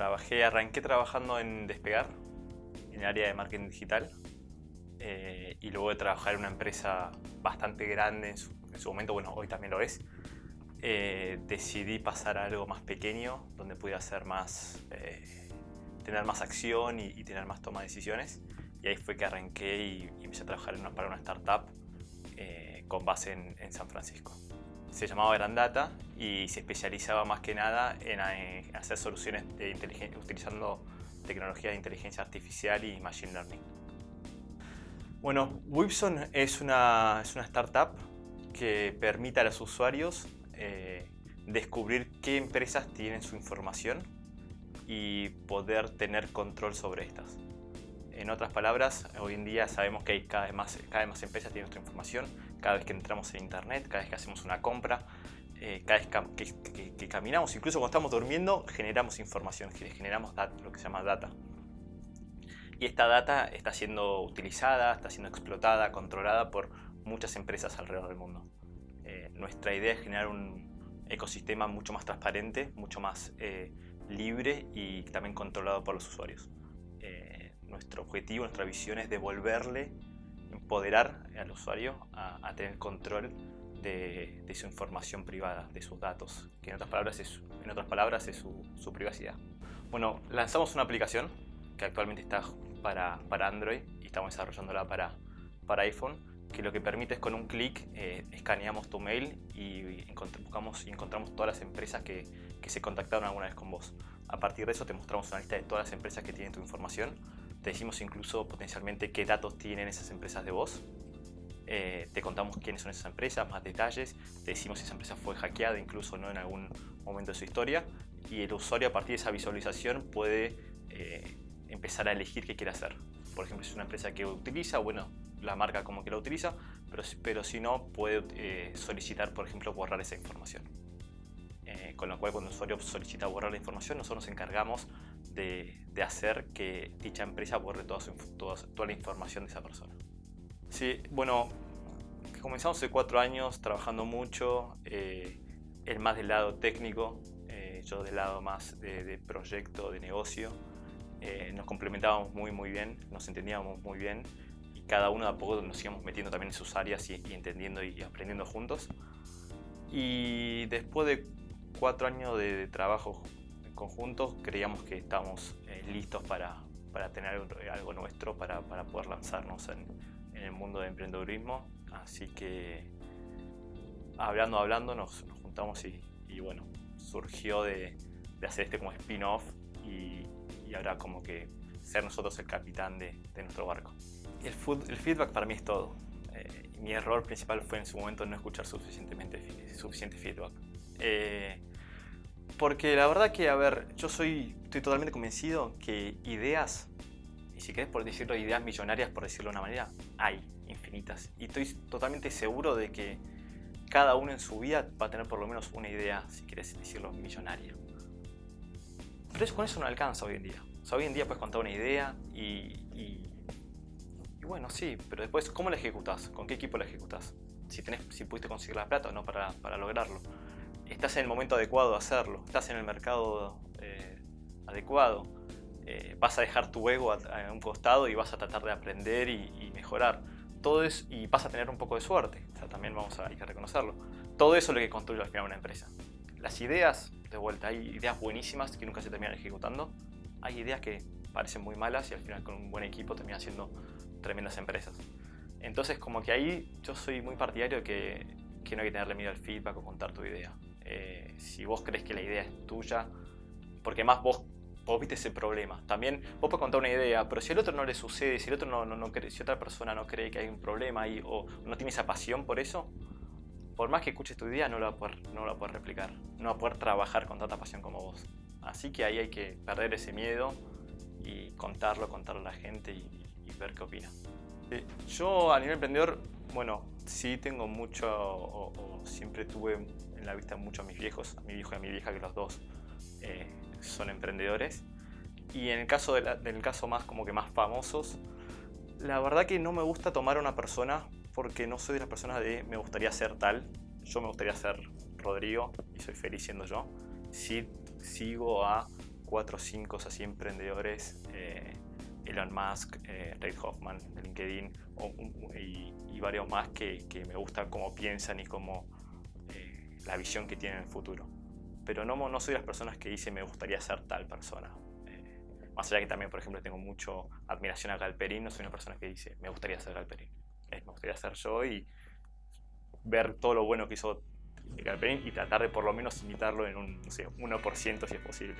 Trabajé, arranqué trabajando en Despegar, en el área de marketing digital. Eh, y luego de trabajar en una empresa bastante grande en su, momento, bueno, hoy también lo es, eh, decidí pasar a algo más pequeño, donde pudiera hacer más, eh, tener más acción y, tener más toma de decisiones. Y ahí fue que arranqué y, empecé a trabajar para una startup con base en, San Francisco. Se llamaba Grandata y se especializaba más que nada en, hacer soluciones de utilizando tecnologías de inteligencia artificial y machine learning. Bueno, Wibson es una, es una startup que permite a los usuarios eh, descubrir qué empresas tienen su información y poder tener control sobre estas. En otras palabras, hoy en día sabemos que hay cada vez más, cada vez más empresas tienen nuestra información, cada vez que entramos en internet, cada vez que hacemos una compra, eh, cada vez que, que, caminamos, incluso cuando estamos durmiendo, generamos información, generamos lo que se llama data. Y esta data está siendo utilizada, está siendo explotada, controlada por muchas empresas alrededor del mundo. Eh, nuestra idea es generar un ecosistema mucho más transparente, mucho más eh, libre y también controlado por los usuarios. Eh, nuestro objetivo, nuestra visión es devolverle, empoderar al usuario a, tener control de, su información privada, de sus datos, que en otras palabras es, en otras palabras es su, su privacidad. Bueno, lanzamos una aplicación que actualmente está para, para Android y estamos desarrollándola para, para iPhone, que lo que permite es con un clic eh, escaneamos tu mail y buscamos y encontramos todas las empresas que, que, se contactaron alguna vez con vos. A partir de eso te mostramos una lista de todas las empresas que tienen tu información. Te decimos incluso potencialmente qué datos tienen esas empresas de vos. Eh, te contamos quiénes son esas empresas, más detalles. Te decimos si esa empresa fue hackeada incluso no en algún momento de su historia. Y el usuario a partir de esa visualización puede eh, empezar a elegir qué quiere hacer. Por ejemplo, si es una empresa que utiliza, bueno, la marca como que la utiliza, pero, pero si no, puede eh, solicitar, por ejemplo, borrar esa información. Eh, con lo cual, cuando el usuario solicita borrar la información, nosotros nos encargamos de, hacer que dicha empresa borre toda, toda, la información de esa persona. Sí, bueno, comenzamos hace cuatro años trabajando mucho, eh, el más del lado técnico, yo del lado más de, de proyecto, de negocio. Eh, nos complementábamos muy muy bien, nos entendíamos muy bien y cada uno de a poco nos íbamos metiendo también en sus áreas y, entendiendo y aprendiendo juntos. Y después de cuatro años de, trabajo conjuntos creíamos que estábamos eh, listos para, para, tener algo nuestro, para, para poder lanzarnos en, en, el mundo del emprendedurismo. Así que hablando, hablando nos, juntamos y, y, bueno, surgió de, de hacer este como spin-off y, y ahora como que ser nosotros el capitán de, nuestro barco. El, el, feedback para mí es todo. Eh, mi error principal fue en su momento no escuchar suficientemente, suficiente feedback. Eh, porque la verdad que, a ver, yo soy, estoy totalmente convencido que ideas, y si querés por decirlo, ideas millonarias, por decirlo de una manera, hay infinitas. Y estoy totalmente seguro de que cada uno en su vida va a tener por lo menos una idea, si quieres decirlo, millonaria. Pero eso, con eso no alcanza hoy en día. hoy en día puedes contar una idea y, y, bueno, sí, pero después, ¿cómo la ejecutas? ¿Con qué equipo la ejecutas? Si, tenés, si pudiste conseguir la plata o no para, para, lograrlo. ¿Estás en el momento adecuado de hacerlo? ¿Estás en el mercado eh, adecuado? Eh, ¿Vas a dejar tu ego a, un costado y vas a tratar de aprender y, mejorar? Todo eso, y vas a tener un poco de suerte, o sea, también vamos a, hay que reconocerlo. Todo eso es lo que construye al final una empresa. Las ideas de vuelta, hay ideas buenísimas que nunca se terminan ejecutando. Hay ideas que parecen muy malas y al final con un buen equipo terminan siendo tremendas empresas. Entonces como que ahí yo soy muy partidario de que, que no hay que tenerle miedo al feedback o contar tu idea. Eh, si vos crees que la idea es tuya, porque más vos, vos viste ese problema. También vos puedes contar una idea, pero si al otro no le sucede, si, el otro no, no, no si otra persona no cree que hay un problema ahí o no tiene esa pasión por eso, por más que escuches tu idea, no la, poder, no la poder replicar, no va a poder trabajar con tanta pasión como vos. Así que ahí hay que perder ese miedo y contarlo, contarlo a la gente y, ver qué opina. yo a nivel emprendedor, bueno, sí tengo mucho, o, siempre tuve en la vista mucho a mis viejos, a mi viejo y a mi vieja, que los dos eh, son emprendedores. Y en el caso, del caso más como que más famosos, la verdad que no me gusta tomar a una persona porque no soy de las personas de me gustaría ser tal, yo me gustaría ser Rodrigo y soy feliz siendo yo. Sí sigo a cuatro o cinco así emprendedores, eh, Elon Musk, eh, Reid Hoffman de LinkedIn y, varios más que, me gusta cómo piensan y cómo la visión que tienen en el futuro. Pero no, no soy las personas que dicen me gustaría ser tal persona. más allá que también, por ejemplo, tengo mucho admiración a Galperín, no soy una persona que dice me gustaría ser Galperín. me gustaría ser yo y ver todo lo bueno que hizo y tratar de por lo menos imitarlo en un 1% si es posible.